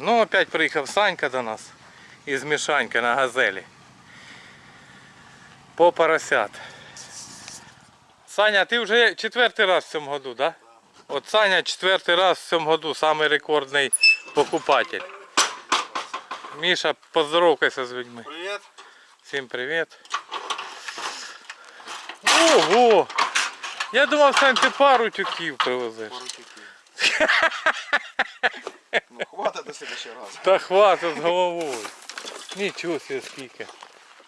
Ну, опять приїхав Санька до нас із Мішаньки на газелі. По поросят. Саня, ти вже четвертий раз в цьому году, да? От Саня четвертий раз в цьому году, самий рекордний покупатель. Міша, поздоровкайся з людьми. Привет. Всім привіт. Ого! Я думав, Сань, ти пару тюків привезеш. Ну, хватит до следующего раза. Та хватить з головою. Нічого себе скільки.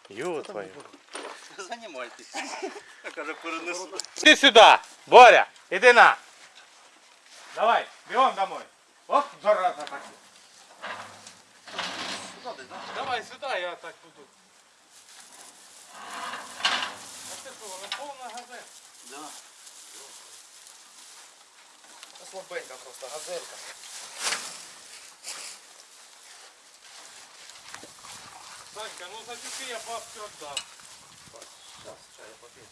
Йо твою. Занимайтесь. Я каже, перенесу. Іди сюди, Боря, іди на. Давай, бігом домой. Оп, зараза так. Давай сюди, я так буду. А це що, воно повна газета? Да. Слабенько просто, газелька. Санька, ну за тюки я бабки віддам. Сейчас, чай я попью.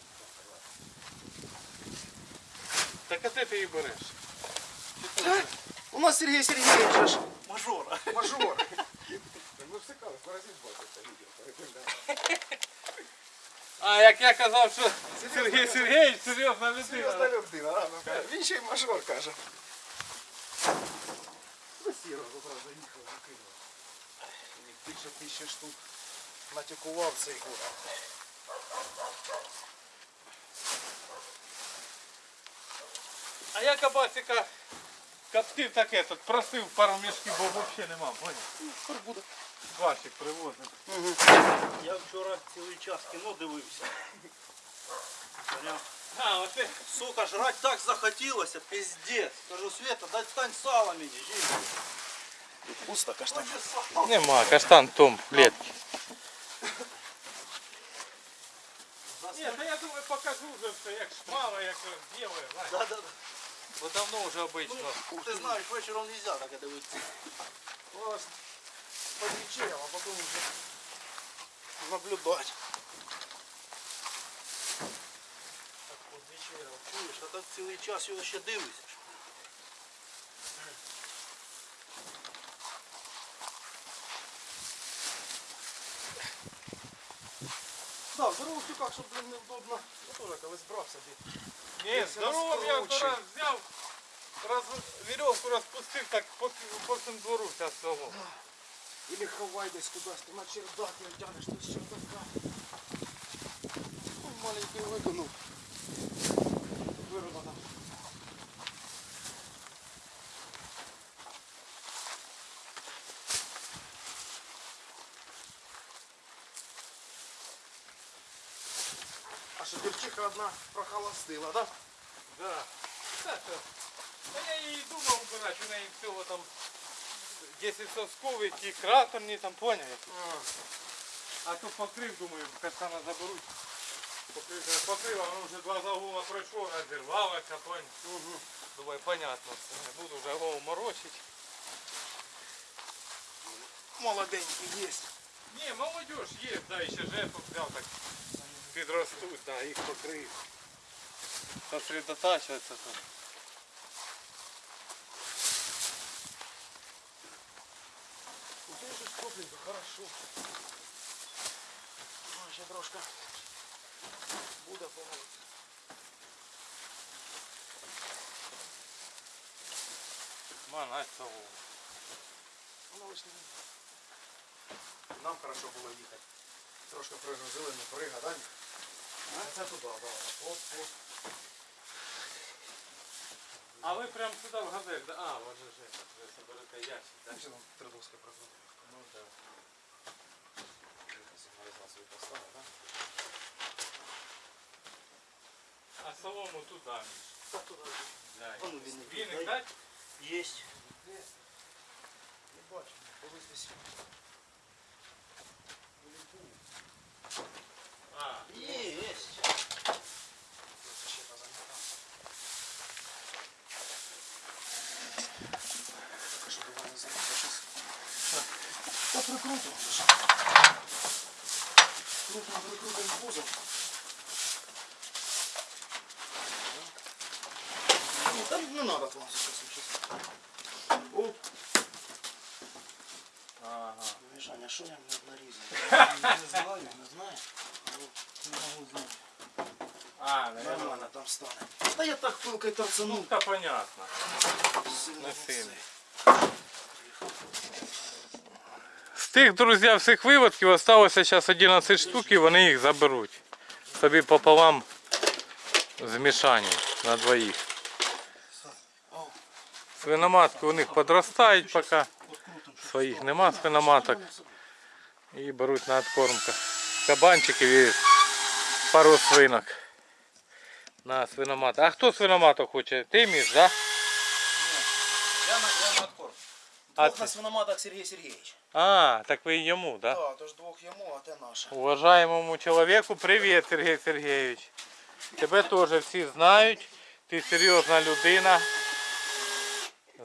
Так а де ти її береш? У нас Сергей Сергеевич же ж Мажора. мажор. Ми всикали, паразит бачите, відео. А як я казав, що Сергій Сергійович серйозна людина. Серйозна людина, а, ну, каже. він ще й мажор каже. Ну, сіро зараз заїхав, закинув. Більше тисячі штук натякував цей год. А я кабасика коптив таке, тут просив пару мішків, бо взагалі нема, поняв? Скоро буде. Вашик привозив. Я вчора цілий час кіно дивився. Поняв? А, оце. Сука, жрать так захотілося, пиздец. Кажу, Света, дай стань сало мені, жінка. Тут пусто, каштан. Хоче сало. Нема, каштан том в клетці. покажу вже все, як шмало, як ділає, Да, да, да. бо давно вже обично. Ну, ти знаєш, вечором нельзя так дивитися. Ось подвечерял, а потом уже наблюдать. Так от вечером, чуєш, а так цілий час його ще дивишся. Да, в здоровых тюках, чтобы, блин, неудобно. Я тоже колись брав собі. Ні, Якщо здорово, я розкручує. вчора взяв, роз, вірьовку розпустив, так по, по всьому двору вся село. Или ховай десь кудись, ти на чердак не тянеш, ти з чердака. Ой, маленький виконув. Вирвано там. А що дівчиха одна прохолостила, да? Да. Так, так. Та я її думав убирати, у неї всього там 10 соскових і краторні там, поняв? які. А то покрив, думаю, каштана заберуть. Покрив, я покрив, а воно вже два загула пройшло, розірвалося, поняв. Угу. Думаю, понятно, все, не буду вже голову морочити. Молоденький есть. Ні, молодіж є, да, і ще жертву взяв так. Підростуть, да, їх покрив. Сосредотачиваться тут. Ну це щось тепленько, хорошо. Ну, ще трошки буде помолитися. Манать того. Воно лиш не Нам хорошо було їхати. Трошки пригрузили, не прига, да? А це туди, да. Оп, оп. А ви прям сюди в газель, да? А, вот же ж это, ви соберете ящик, да? Там ще там три доски пригрузили. Ну да. Сигналізацію свою поставив, да? А солому туди. Міш. Так туди. Да. А ну, віник Віник дай. дать? Єсть. Не бачу, колись десь. А, Єсть. Та прикрутимо. це ж. Крупно прикрутимо кузов. Ні, там не надо вам сейчас. Оп. Ага. Мішаня, що я не нарізав? Не знаю, не знаю. Ну, Не можу знати. А, наверное. Нормально там стане. Та я так пилкою Ну, торцанув. та понятно. Сильно Не оце. сильно. Тих, друзі, всіх виводків залишилося зараз 11 штук і вони їх заберуть. Собі пополам змішані на двоїх. Свиноматки у них подростають поки. Своїх нема свиноматок. І беруть на откормку. Кабанчиків і пару свинок. На свиноматок. А хто свиноматок хоче? Ти між, да? Я на, я на откорм. А Двох ти? на свиноматах Сергій Сергійович. А, так ви йому, да? Так, тож двох йому, а те наше. Уважаемому человеку привіт, Сергій Сергійович. Тебе теж всі знають. Ти серйозна людина.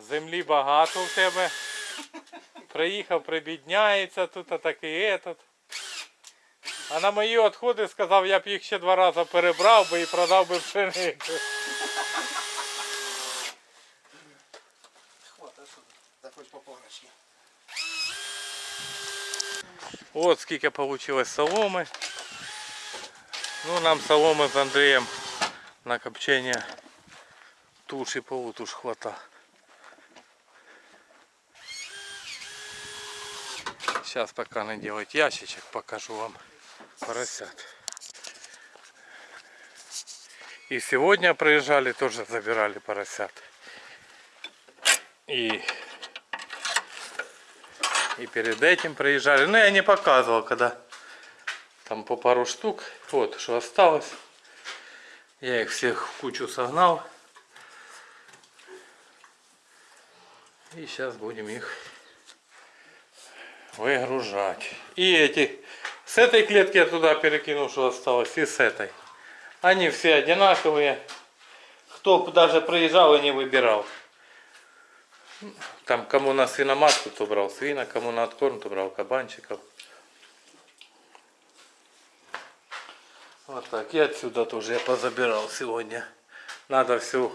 Землі багато в тебе. Приїхав, прибідняється тут, а так і этот. А на мої відходи сказав, я б їх ще два рази перебрав би і продав би пшеницю. От скільки вийшло соломи. Ну, нам соломи з Андрієм на копчення туш і полутуш хвата. Сейчас пока не делать ящичек, покажу вам поросят. И сегодня приезжали, тоже забирали поросят. И и перед этим приезжали. Ну, я не показывал, когда там по пару штук. Вот, что осталось. Я их всех в кучу согнал. И сейчас будем их выгружать. И эти, с этой клетки я туда перекинул, что осталось, и с этой. Они все одинаковые. Кто даже приезжал и не выбирал. Там кому на свиноматку, то брал свина, кому на откорм, то брал кабанчиков. Вот так. И отсюда тоже я позабирал сегодня. Надо все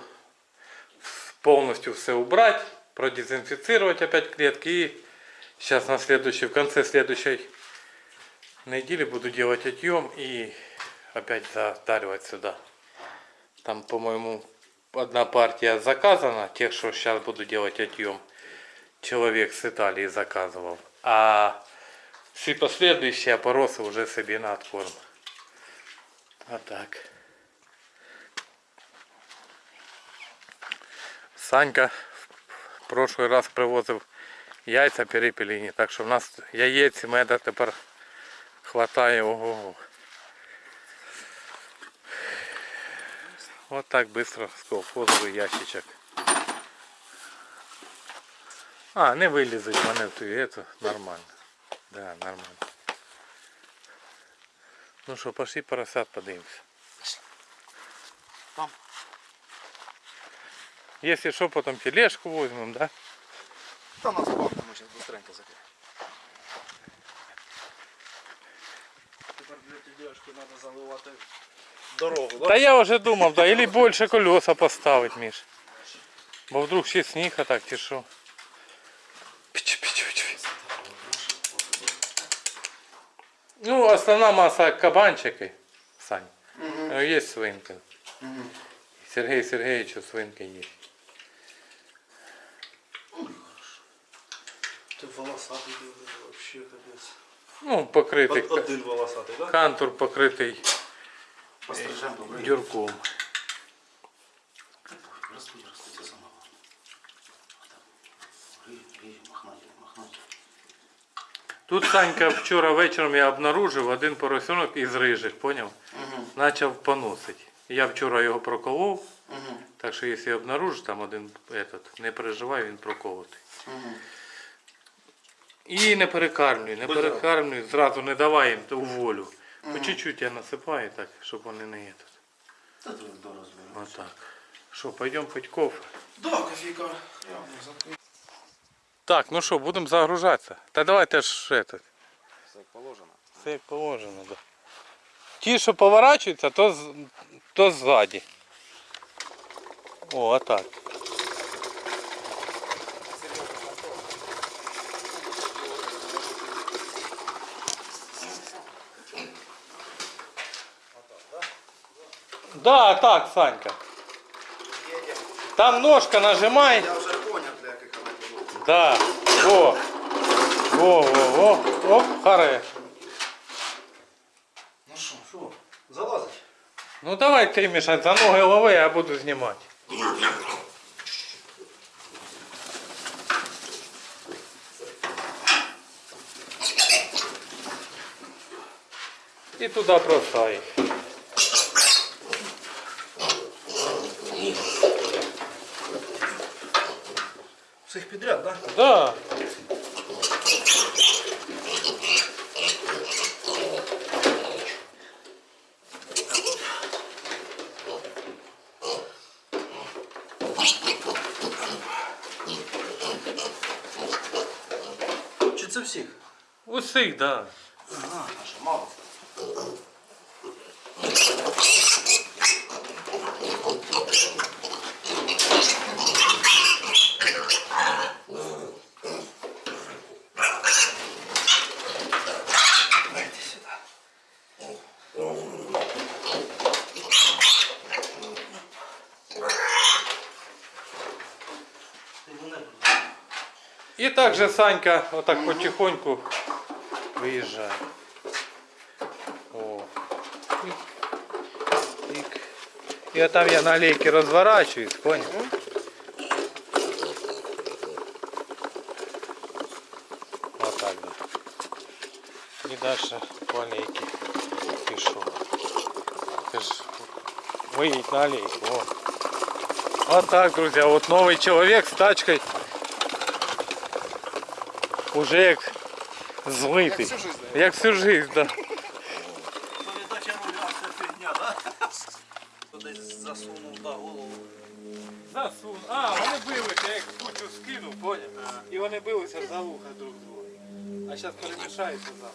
полностью все убрать, продезинфицировать опять клетки. И сейчас на следующий, в конце следующей недели буду делать отъем и опять затаривать сюда. Там, по-моему, одна партия заказана, тех, что сейчас буду делать отъем. Человек с Италии заказывал. А все последующие опоросы уже себе на откорм. А так. Санька в прошлый раз привозив яйця перепеліні, так що в нас яєць меда тепер хватає ого. Вот так быстро колхозовий ящичок. А, не вилізуть мене в ту эту, нормально. Да, нормально. Ну що, пошли поросят подивимось. Там. Если что, потом тележку возьмем, да? Та нас бак, ми зараз быстренько закриємо. Тепер для тележки треба заливати дорогу, да? Да я уже думал, да, или больше колеса поставить, Миш. Бо вдруг ще сніг, а так чи що. Пич, пич, пич, пич. Ну, основна маса кабанчики, Сань. Ну, Є свинка. Сергій Сергеевичу свинка є. Ты волосатый, ты вообще капец. Ну, покритий. Од- Один волосатый, да? Кантур покритий Пострижемо добре. дюрком. Ростуть, ростуть, це саме. Махнаті, махнаті. Тут Санька вчора вечором я обнаружив один поросенок із рижих, поняв? Начав поносити. Я вчора його проколов, так що якщо обнаружиш там один этот, не переживай, він проколотий. І не перекармлюй, не перекармлюй, зразу не давай їм у волю. По чуть-чуть я насипаю так, щоб вони не є тут. Та ти до розберу. Отак. Що, пойдемо пить кофе? Да, кофейка. Закрив. Так, ну що, будемо загружатися. Та давайте ж этот. Все як положено. Все як положено, да. Ті, що поворачуються, то, з- то ззаді. О, а так. Да, так, Санька. Едем. Там ножка нажимай. Я вже понял, для яких вона діло. Да. Во. Во, во, во. Оп, харе. Ну що, що? Залазить? Ну давай ти, Міша, за ноги лови, я буду знімати. І туди бросай. Да? Да. Чи це всіх? Усіх, да. Ага, мало? І так же Санька отак потихоньку виїжджає. О. Тик. Тик. І отам я на лейки розворачуюсь, понял? Отак, да. І дальше по алейке пішов. Ти ж виїдь на алейку. О. Вот так, друзья, вот новый человек с тачкой уже як злитий. всю жизнь, Як всю жизнь, да. передача руля, це фігня, да? Десь засунув да, голову. Засун. А, вони билися, я їх кучу скинув, поняв? І вони билися за вуха друг друга. А зараз перемішаються запах.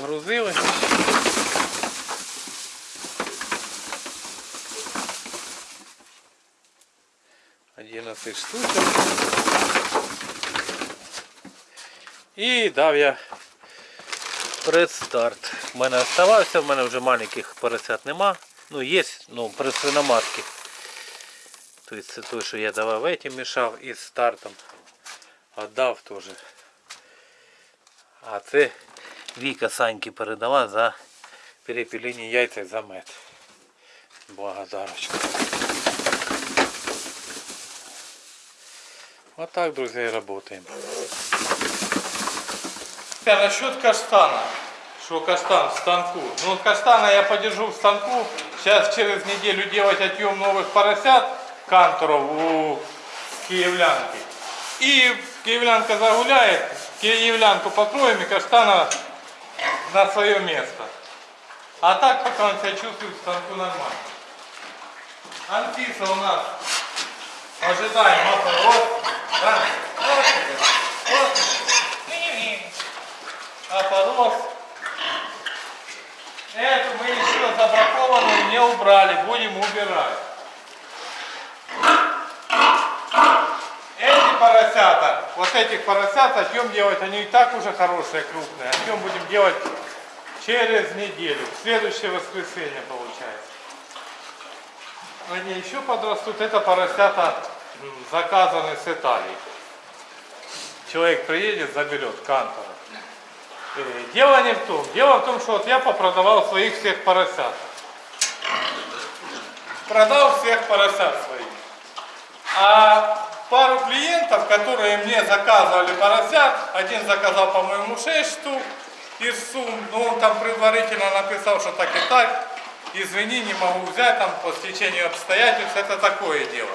От, погрузили. Одинадцять штучок. І дав я предстарт. У мене оставався, в мене вже маленьких поросят нема. Ну, є, ну, при свиноматки. Тобто це той, що я давав этим мішав із стартом. Отдав теж. А це Віка Саньки передала за перепілені яйця за мед. Благодарочка. Вот так, друзья, и работаем. Насчет каштана. Что каштан в станку. Ну, каштана я подержу в станку. Сейчас через неделю делать отъем новых поросят канторов у киевлянки. И киевлянка загуляет, киевлянку покроем и каштана на свое место. А так пока он себя чувствует в станку нормально. Анфиса у нас ожидаем опорос. Да? Опорос. Эту мы еще забракованную не убрали, будем убирать. Эти поросята, вот этих поросят отъем делать, они и так уже хорошие, крупные. Отъем будем делать через неделю, в следующее воскресенье получается. Они еще подрастут, это поросята заказаны с Италии. Человек приедет, заберет кантора. Э, Дело не в том. Дело в том, что вот я попродавал своих всех поросят. Продал всех поросят своих. А пару клиентов, которые мне заказывали поросят, один заказал, по-моему, 6 штук из сумм, но он там предварительно написал, что так и так, извини, не могу взять, там по стечению обстоятельств, это такое дело.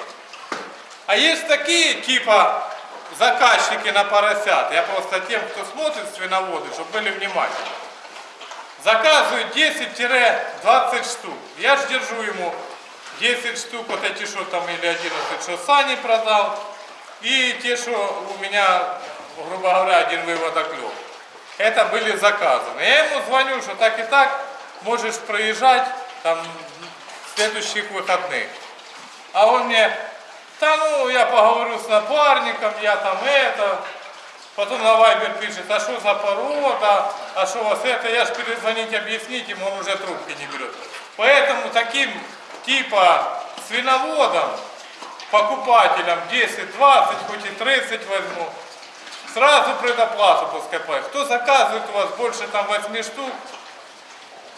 А есть такие, типа, заказчики на поросят, я просто тем, кто смотрит свиноводы, чтобы были внимательны. Заказывают 10-20 штук. Я ж держу ему 10 штук, вот эти что там, или 11, что Сани продал. И те, что у меня, грубо говоря, один выводок лег. Это были заказаны. Я ему звоню, что так и так, можешь проезжать там в следующих выходных. А он мне, да ну, я поговорю с напарником, я там это, Потом на Вайбер пишет, а что за порода, а что у вас это, я же перезвонить, объяснить ему, он уже трубки не берет. Поэтому таким типа свиноводам, покупателям 10-20, хоть и 30 возьму, сразу предоплату пускай. Кто заказывает у вас больше там 8 штук,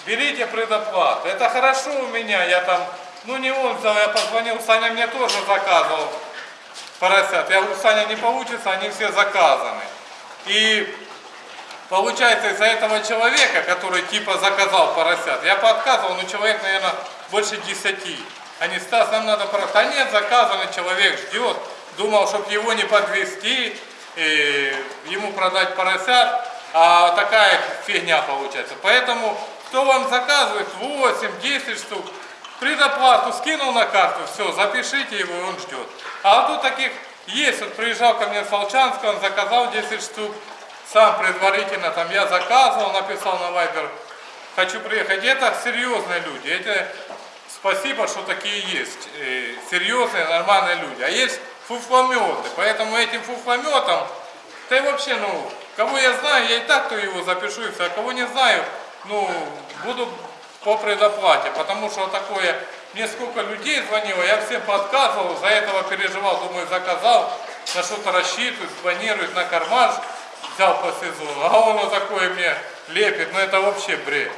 берите предоплату. Это хорошо у меня, я там, ну не он я позвонил, Саня мне тоже заказывал поросят. Я говорю, Саня, не получится, они все заказаны. И получается из-за этого человека, который типа заказал поросят, я подказывал, ну человек, наверное, больше 10. Они, Стас, нам надо просто, а нет, заказанный человек ждет, думал, чтобы его не подвести, ему продать поросят, а такая фигня получается. Поэтому, кто вам заказывает 8-10 штук, предоплату скинул на карту, все, запишите его, и он ждет. А вот тут таких есть, вот приезжал ко мне с Волчанска, он заказал 10 штук, сам предварительно, там я заказывал, написал на Вайбер, хочу приехать. Это серьезные люди, это спасибо, что такие есть, э, серьезные, нормальные люди. А есть фуфлометы, поэтому этим фуфлометом, и вообще, ну, кого я знаю, я и так то его запишу, и все, а кого не знаю, ну, буду по предоплате, потому что такое, мне сколько людей звонило, я всем подсказывал, за этого переживал, думаю, заказал, на что-то рассчитывает, планирует на карман, взял по сезону, а он вот такое мне лепит, ну это вообще бред.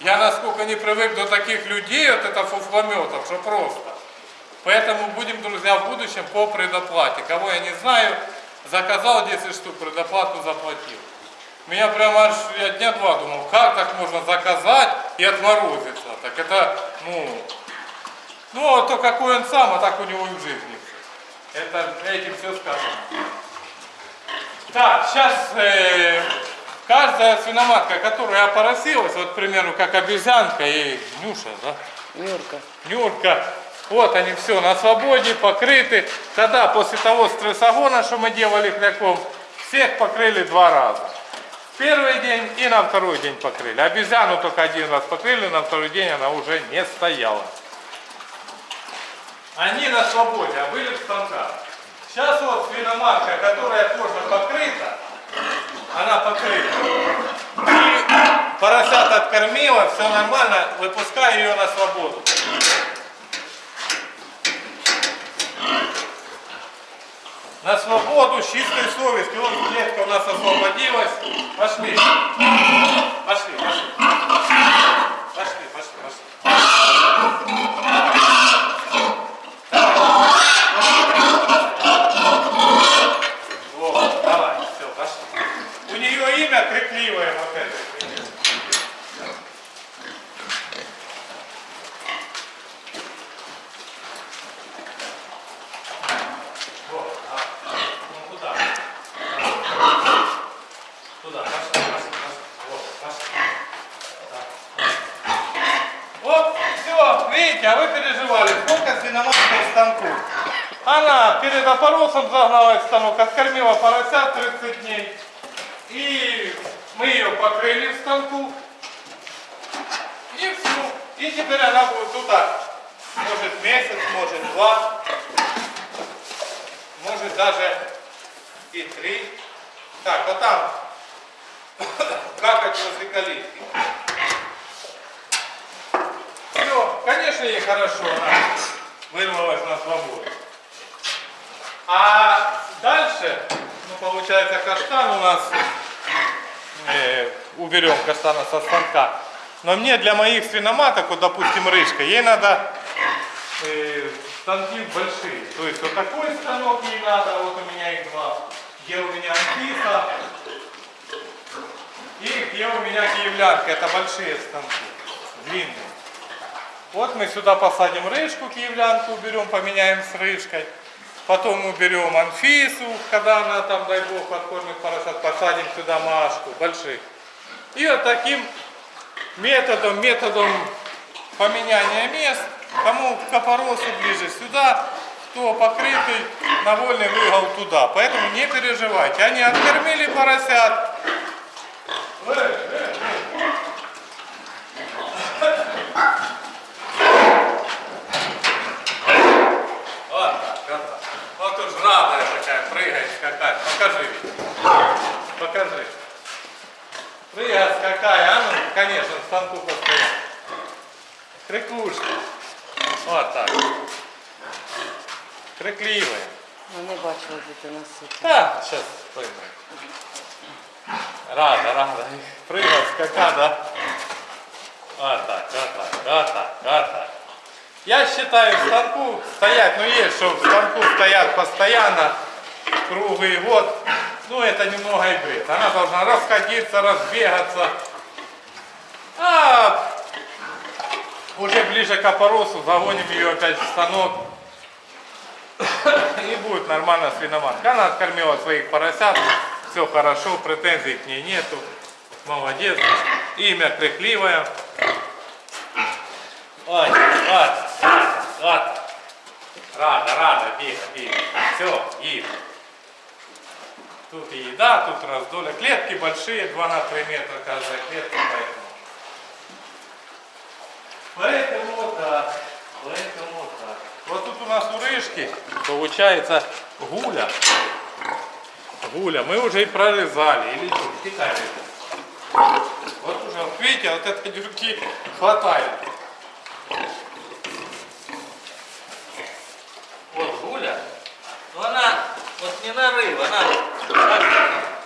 Я насколько не привык до таких людей, вот это фуфлометов, что просто. Поэтому будем, друзья, в будущем по предоплате. Кого я не знаю, заказал 10 штук, предоплату заплатил. Меня прямо аж, я дня два думал, как так можно заказать и отморозиться. Так это, ну, ну, а то какой он сам, а так у него и в жизни. Это этим все сказано. Так, сейчас э, каждая свиноматка, которая опоросилась, вот, к примеру, как обезьянка и Нюша, да? Нюрка. Нюрка. Вот они все на свободе, покрыты. Тогда, после того стрессогона, что мы делали хляком, всех покрыли два раза. Первый день и на второй день покрыли. Обезьяну только один раз покрыли, на второй день она уже не стояла. Они на свободе, а были в станках. Сейчас вот свиноматка, которая тоже покрыта, она покрыта. И поросят откормила, все нормально, выпускаю ее на свободу. На свободу, с чистой совестью. Вот клетка у нас освободилась. Пошли. Пошли, пошли пошли, пошли. Вот, давай, все, пошли. У нее имя крикливое вот это. Вот, а, ну куда? Туда, пошли, пошли, пошли. Вот, пошли. Так. Вот, все, видите, а вы переживали, сколько свиноматка в станку. Она перед опоросом загналась в откормила поросят 30 дней. И мы ее покрыли в станку. И все. И теперь она будет туда. Может месяц, может два может даже и три. Так, вот там какать возле калитки. Все, конечно, ей хорошо, она вырвалась на свободу. А дальше, ну, получается, каштан у нас, э, уберем каштана со станка. Но мне для моих свиноматок, вот, допустим, рыжка, ей надо э, станки большие. То есть вот такой станок ей надо, вот у меня их два. Где у меня Анфиса и где у меня киевлянка. Это большие станки, длинные. Вот мы сюда посадим рыжку, киевлянку уберем, поменяем с рыжкой. Потом уберем Анфису, когда она там, дай бог, откормит поросят, посадим сюда Машку, больших. И вот таким методом, методом поменяния мест, кому к опоросу ближе сюда, кто покрытый, на вольный выгол туда. Поэтому не переживайте. Они откормили поросят. Э, э, э. Вот так, вот так. Вот уж прыгает, скакает. Покажи. Покажи. Прыгает, скакая, а ну, конечно, в станку постоянно. Крикушка. Вот так. Крикливая. Ну, не бачила, де ти насипав. Да, сейчас пойму. Рада, рада. Прыгал, скака, да? Вот так, вот так, вот так, вот так. Я считаю, в станку стоять, ну есть, что в станку стоят постоянно, круглый год, ну это немного и бред. Она должна расходиться, разбегаться. А уже ближе к опоросу загоним ее опять в станок. И будет нормально свиноматка. Она откормила своих поросят. Все хорошо, претензий к ней нету. Молодец. Имя крикливое. Ой, вот, вот. Рада, рада, бига, бига. Все, ем. Тут и еда, тут раздолье. Клетки большие, 2 на 3 метра каждая клетка, поэтому. Поэтому вот так. Поэтому вот так. Вот тут у нас у рыжки получается гуля. Гуля. Мы уже и прорезали. Или что? Китай. Вот уже, вот видите, вот этой дюрки хватает. Вот гуля. Но она вот не нарыв, она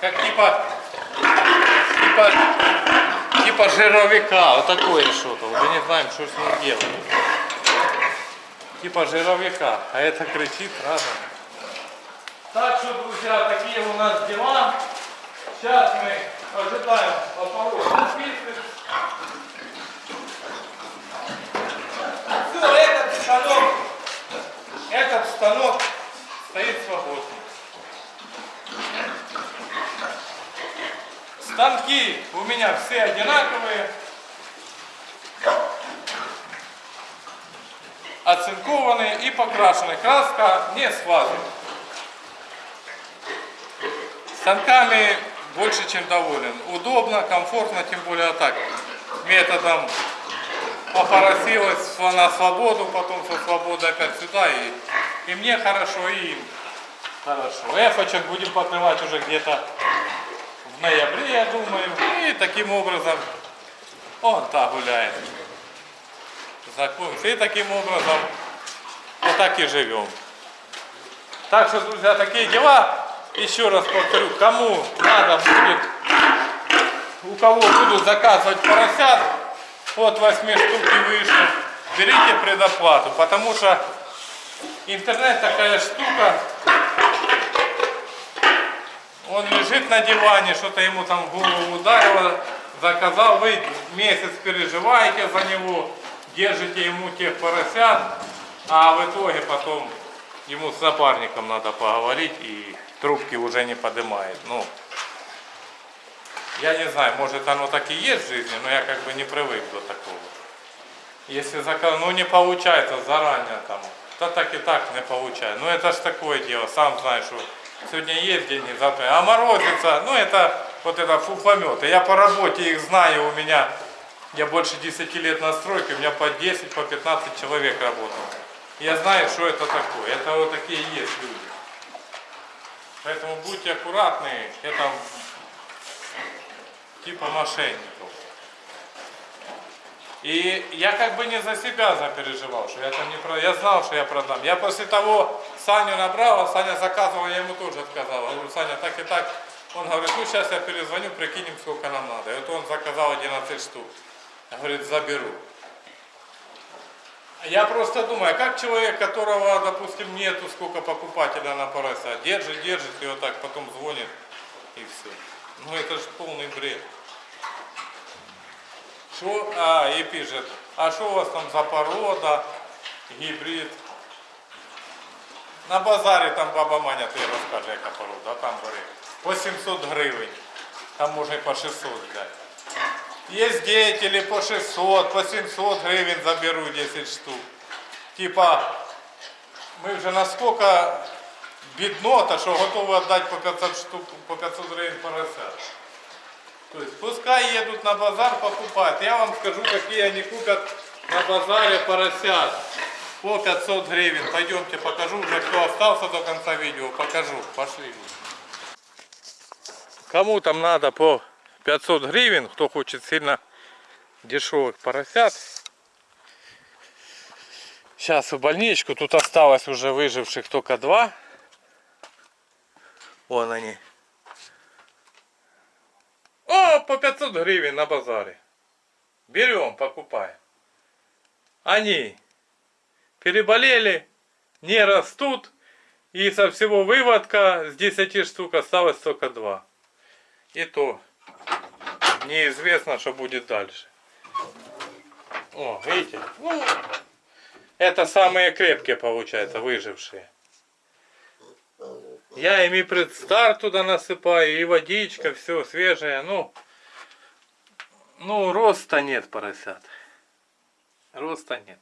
как, типа, типа, типа жировика. Вот такое что-то. Уже не знаем, что с ним делать типа жировика, а это кричит разом. Так что, друзья, такие у нас дела. Сейчас мы ожидаем спицы. Все, этот станок, этот станок стоит свободный. Станки у меня все одинаковые. оцинкованы и покрашены. Краска не схватывает. Станками больше чем доволен. Удобно, комфортно, тем более так. Методом попоросилась на свободу, потом со свободы опять сюда. И, и мне хорошо, и им хорошо. Эфочек будем покрывать уже где-то в ноябре, я думаю. И таким образом он так гуляет закончится. И таким образом вот так и живем. Так что, друзья, такие дела. Еще раз повторю, кому надо будет, у кого будут заказывать поросят от 8 штук и выше, берите предоплату, потому что интернет такая штука, он лежит на диване, что-то ему там в голову ударило, заказал, вы месяц переживаете за него, держите ему тех поросят, а в итоге потом ему с напарником надо поговорить и трубки уже не поднимает. Ну, я не знаю, может оно так и есть в жизни, но я как бы не привык до такого. Если заказ, ну не получается заранее там, то так и так не получается. Ну это ж такое дело, сам знаешь, что сегодня есть деньги, завтра, а морозится, ну это вот это фуфлометы. Я по работе их знаю, у меня я больше 10 лет на стройке, у меня по 10, по 15 человек работал. Я знаю, что это такое. Это вот такие есть люди. Поэтому будьте аккуратны, это типа мошенников. И я как бы не за себя запереживал, что я там не продам. Я знал, что я продам. Я после того Саню набрал, а Саня заказывал, я ему тоже отказал. Я говорю, Саня, так и так. Он говорит, ну сейчас я перезвоню, прикинем, сколько нам надо. И вот он заказал 11 штук. Говорит, заберу. Я просто думаю, как человек, которого, допустим, нету сколько покупателя на порося, держит, держит и вот так потом звонит и все. Ну это же полный бред. Что, а, и пишет, а что у вас там за порода, гибрид? На базарі там баба Маня тобі розкаже, яка порода, там бери. По 700 гривень, там можна і по 600 взяти. Є деятели по 600, по 700 гривень заберу 10 штук. Типа, ми вже насколько біднота, що готові віддати по 500 штук, по 500 гривень поросят. То есть пускай едут на базар покупать. Я вам скажу, какие они купят на базаре поросят. По 500 гривен. Пойдемте покажу, уже кто остался до конца видео, покажу. Пошли. Кому там надо по 500 гривен, кто хочет сильно дешевых поросят. Сейчас в больничку, тут осталось уже выживших только два. Вон они. О, по 500 гривен на базаре. Берем, покупаем. Они переболели, не растут. И со всего выводка с 10 штук осталось только два. И то неизвестно, что будет дальше. О, видите? Ну, это самые крепкие, получается, выжившие. Я ими предстар туда насыпаю, и водичка, все свежее. Ну, ну роста нет поросят. Роста нет.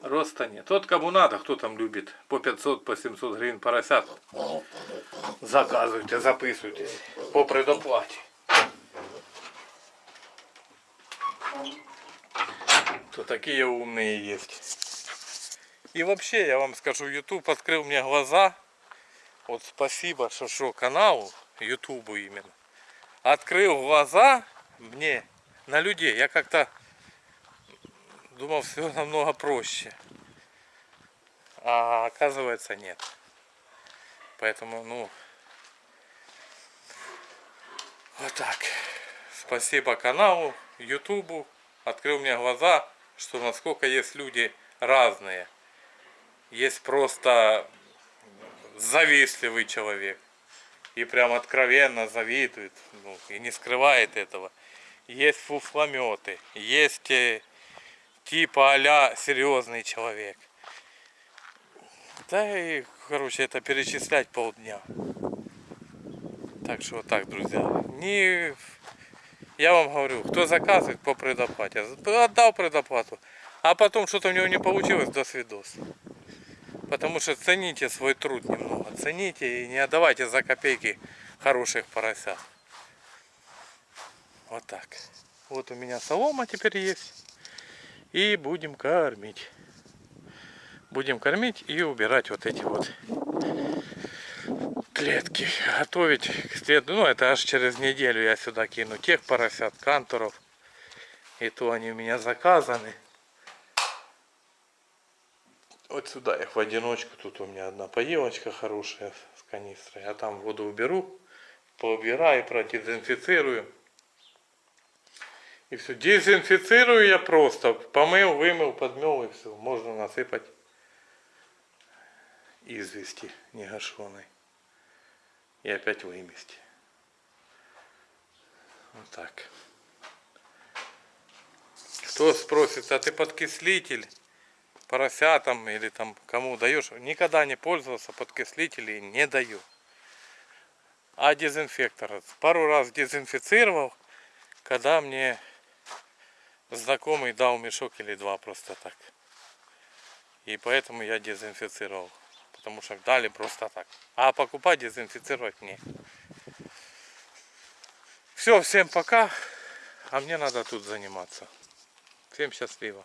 Роста нет. Тот, кому надо, кто там любит по 500, по 700 гривен поросят, заказывайте, записывайтесь по предоплате. То такие умные есть. И вообще, я вам скажу, YouTube открыл мне глаза. Вот спасибо, что шо каналу, Ютубу именно. Открыл глаза мне на людей. Я как-то думал, все намного проще. А оказывается нет. Поэтому, ну, вот так. Спасибо каналу, Ютубу. Открыл мне глаза, что насколько есть люди разные. Есть просто завистливый человек. И прям откровенно завидует. Ну, и не скрывает этого. Есть фуфлометы. Есть э, типа а серьезный человек. Да и, короче, это перечислять полдня. Так что вот так, друзья. Не... Я вам говорю, кто заказывает по предоплате, отдал предоплату, а потом что-то у него не получилось, до свидос. Потому что цените свой труд немного, цените и не отдавайте за копейки хороших поросят. Вот так. Вот у меня солома теперь есть. И будем кормить. Будем кормить и убирать вот эти вот клетки. Готовить к следу. Ну, это аж через неделю я сюда кину тех поросят, канторов. И то они у меня заказаны. Вот сюда их в одиночку. Тут у меня одна поилочка хорошая с канистрой. Я там воду уберу, поубираю, продезинфицирую. И все. Дезинфицирую я просто. Помыл, вымыл, подмел и все. Можно насыпать извести негашеной. И опять вымести. Вот так. Кто спросит, а ты подкислитель поросятам или там кому даешь? Никогда не пользовался подкислителей, не даю. А дезинфектор? Пару раз дезинфицировал, когда мне знакомый дал мешок или два просто так. И поэтому я дезинфицировал. Потому что дали просто так. А покупать дезинфицировать не. Все, всем пока. А мне надо тут заниматься. Всем счастливо.